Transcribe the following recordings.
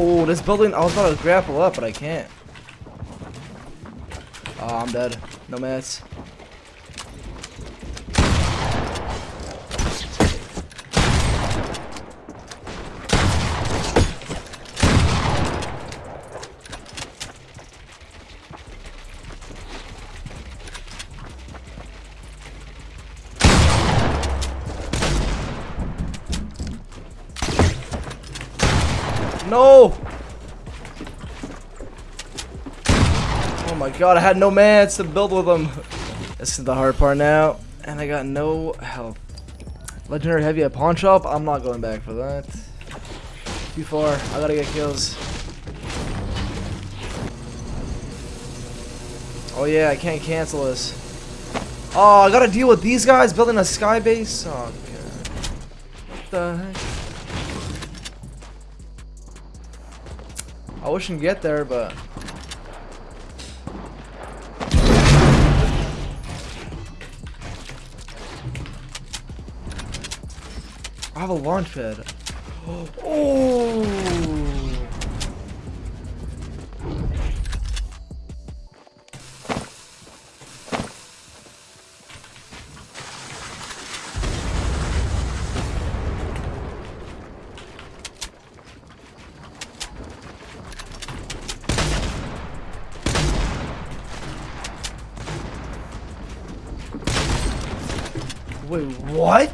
Oh, this building, I was about to grapple up, but I can't. Oh, I'm dead. No mats. No! Oh my god, I had no mats to build with them. This is the hard part now. And I got no health. Legendary heavy at pawn shop? I'm not going back for that. Too far. I gotta get kills. Oh yeah, I can't cancel this. Oh, I gotta deal with these guys building a sky base? Oh god. What the heck? I wish I could get there, but... I have a launch pad. Oh! Wait, what?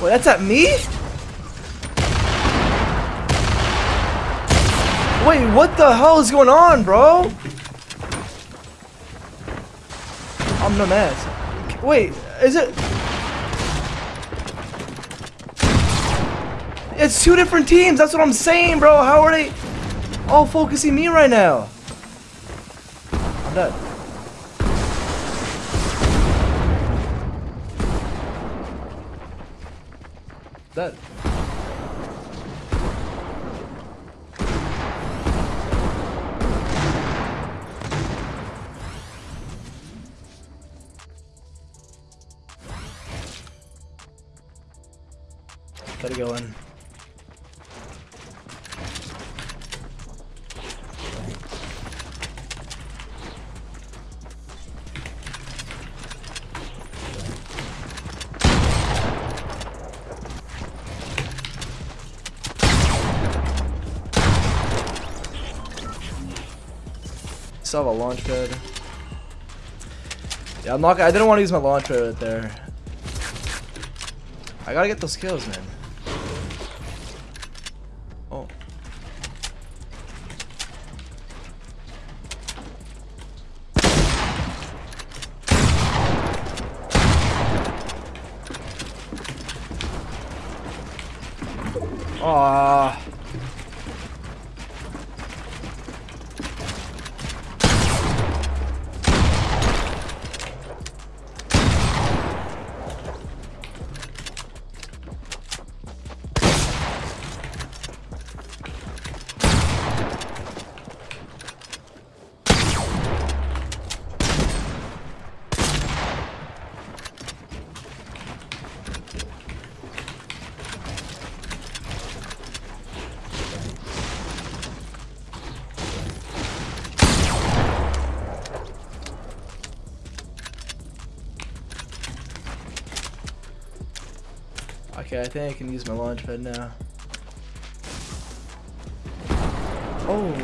Wait, that's at me? Wait, what the hell is going on, bro? I'm no mad. Wait, is it? It's two different teams. That's what I'm saying, bro. How are they all focusing me right now? I'm dead. Dead. Still have a launch pad. Yeah, I'm not. I didn't want to use my launch pad right there. I gotta get those kills, man. Oh. Ah. Okay, I think I can use my launch pad now. Oh.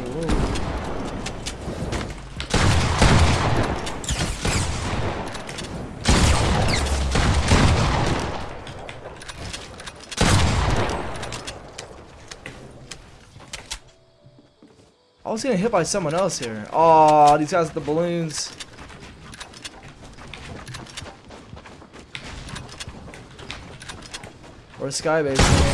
I was getting hit by someone else here. Oh, these guys with the balloons. Or skybase.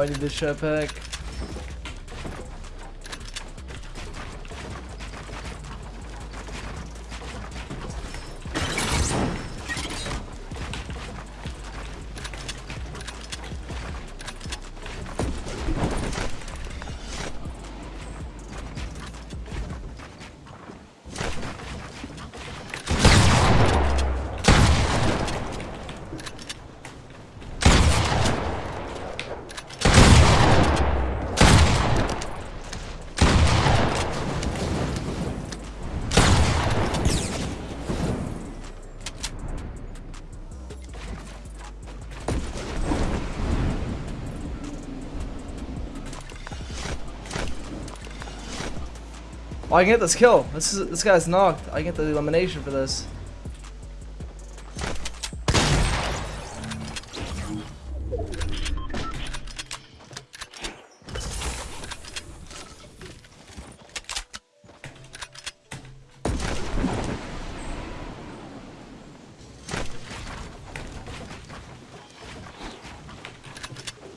I might need this jetpack. Oh, I can get this kill. This is this guy's knocked. I get the elimination for this.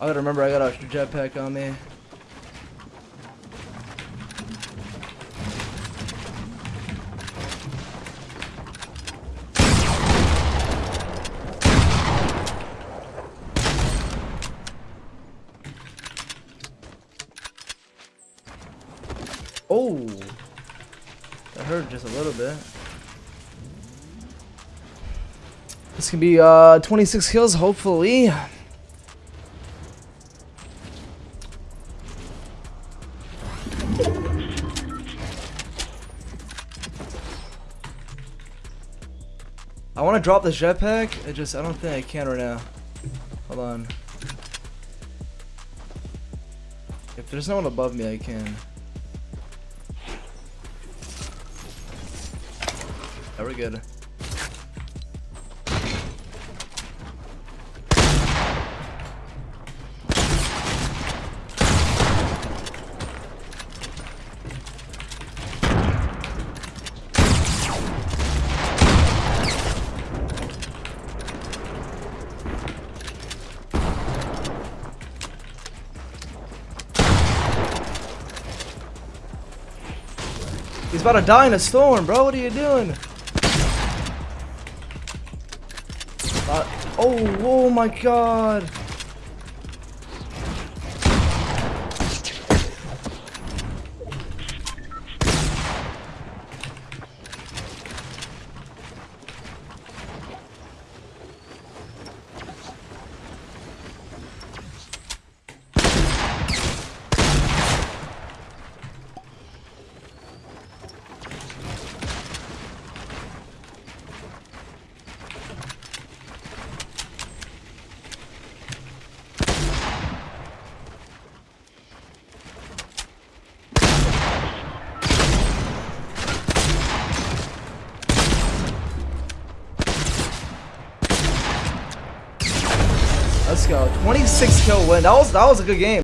I gotta remember I got extra jetpack on me. A little bit. This can be uh 26 kills, hopefully. I want to drop this jetpack. It just I don't think I can right now. Hold on. If there's no one above me, I can. Very good. He's about to die in a storm, bro. What are you doing? Oh, oh my god. 26 kill win. That was that was a good game.